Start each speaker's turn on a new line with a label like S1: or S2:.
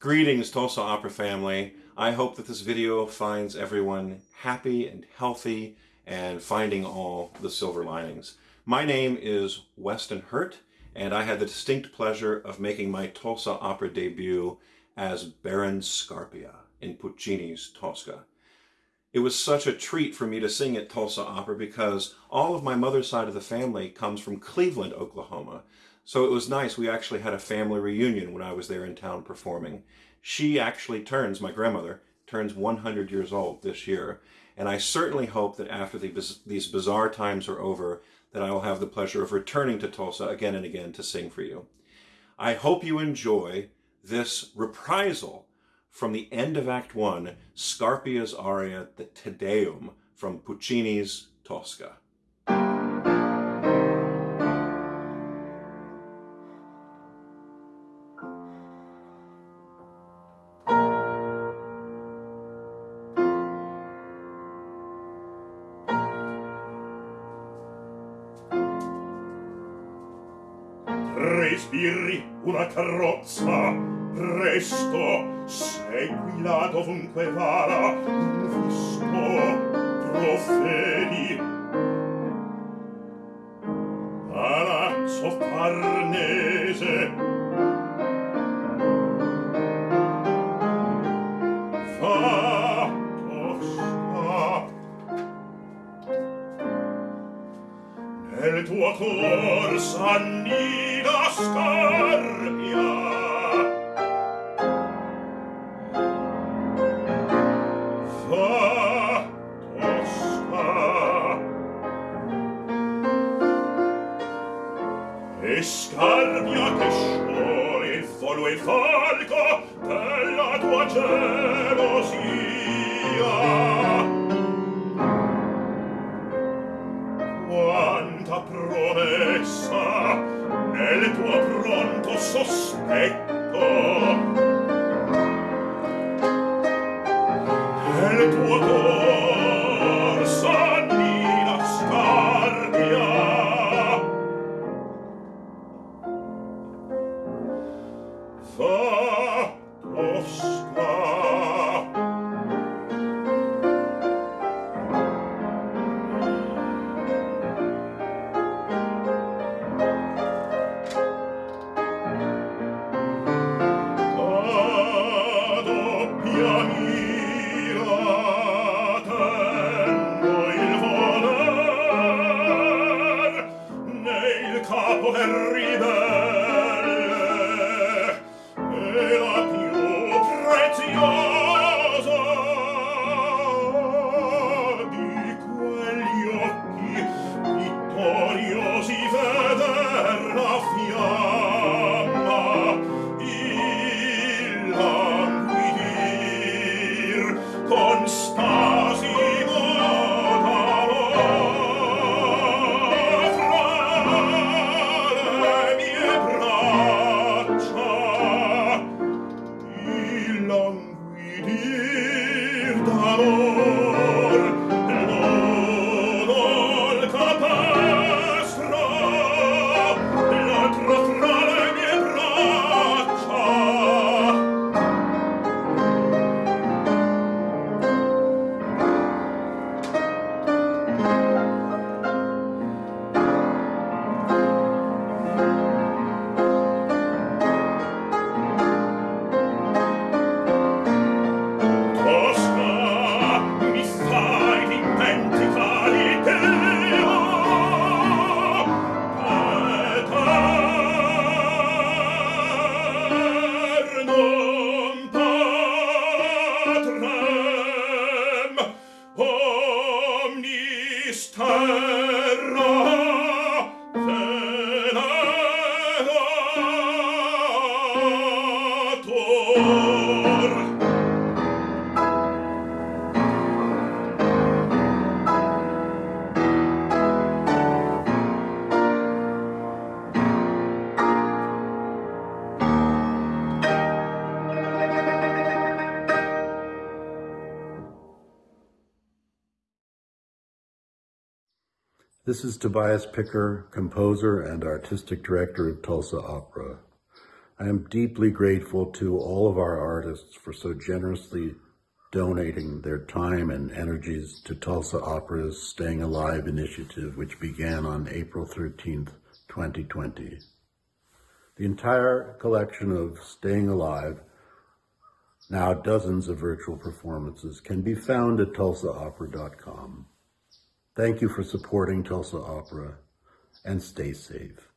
S1: Greetings Tulsa Opera family. I hope that this video finds everyone happy and healthy and finding all the silver linings. My name is Weston Hurt and I had the distinct pleasure of making my Tulsa Opera debut as Baron Scarpia in Puccini's Tosca. It was such a treat for me to sing at Tulsa Opera because all of my mother's side of the family comes from Cleveland, Oklahoma. So it was nice. We actually had a family reunion when I was there in town performing. She actually turns, my grandmother, turns 100 years old this year. And I certainly hope that after the, these bizarre times are over, that I will have the pleasure of returning to Tulsa again and again to sing for you. I hope you enjoy this reprisal from the end of Act One, Scarpia's aria, the Te Deum, from Puccini's Tosca.
S2: respiri una carrozza. Presto seguila dovunque vada un visto profedi palazzo farnese nel tuo cor s'annida scarpia. Fa tosca. E scarpia che scioglie il folo e il falco della tua gelosia ecco. E il tuo corso. Turn.
S3: This is Tobias Picker, composer and artistic director of Tulsa Opera. I am deeply grateful to all of our artists for so generously donating their time and energies to Tulsa Opera's Staying Alive initiative, which began on April 13th, 2020. The entire collection of Staying Alive, now dozens of virtual performances, can be found at tulsaopera.com. Thank you for supporting Tulsa Opera and stay safe.